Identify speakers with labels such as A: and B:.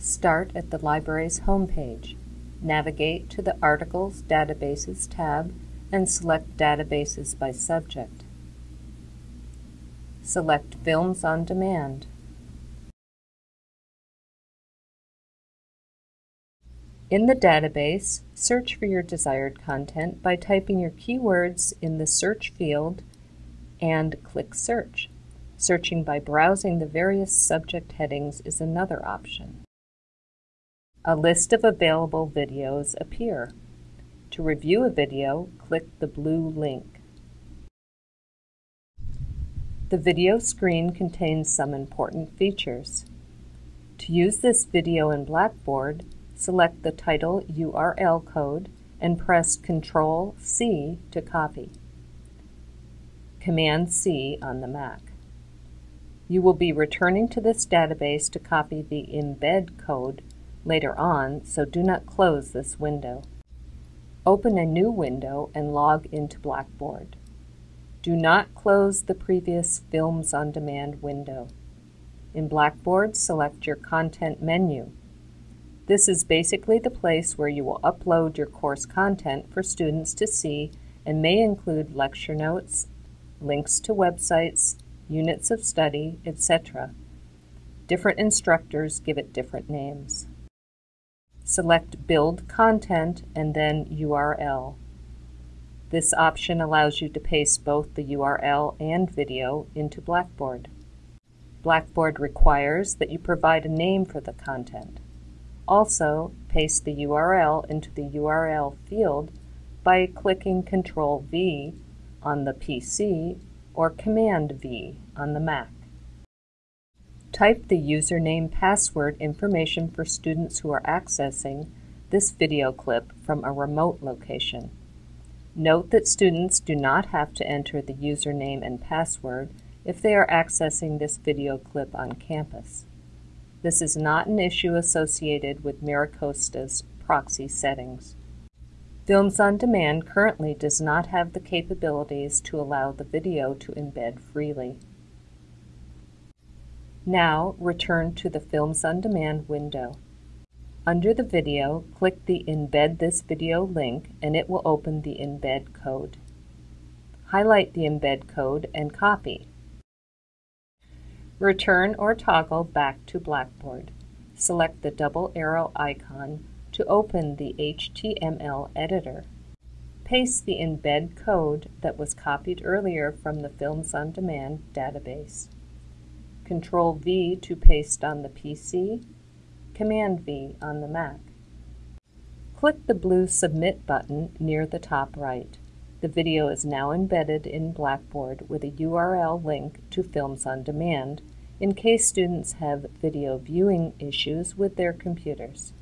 A: Start at the library's homepage. Navigate to the Articles Databases tab and select Databases by Subject. Select Films on Demand. In the database, search for your desired content by typing your keywords in the search field and click Search. Searching by browsing the various subject headings is another option. A list of available videos appear. To review a video, click the blue link. The video screen contains some important features. To use this video in Blackboard, select the title URL code and press Ctrl-C to copy. Command-C on the Mac. You will be returning to this database to copy the embed code later on, so do not close this window. Open a new window and log into Blackboard. Do not close the previous Films on Demand window. In Blackboard, select your Content menu. This is basically the place where you will upload your course content for students to see and may include lecture notes, links to websites, units of study, etc. Different instructors give it different names. Select Build Content and then URL. This option allows you to paste both the URL and video into Blackboard. Blackboard requires that you provide a name for the content. Also, paste the URL into the URL field by clicking Ctrl V on the PC or Command V on the Mac. Type the username password information for students who are accessing this video clip from a remote location. Note that students do not have to enter the username and password if they are accessing this video clip on campus. This is not an issue associated with MiraCosta's proxy settings. Films on Demand currently does not have the capabilities to allow the video to embed freely. Now return to the Films on Demand window. Under the video, click the Embed this video link and it will open the embed code. Highlight the embed code and copy. Return or toggle back to Blackboard. Select the double arrow icon to open the HTML editor. Paste the embed code that was copied earlier from the Films on Demand database. Control V to paste on the PC, Command V on the Mac. Click the blue Submit button near the top right. The video is now embedded in Blackboard with a URL link to Films on Demand in case students have video viewing issues with their computers.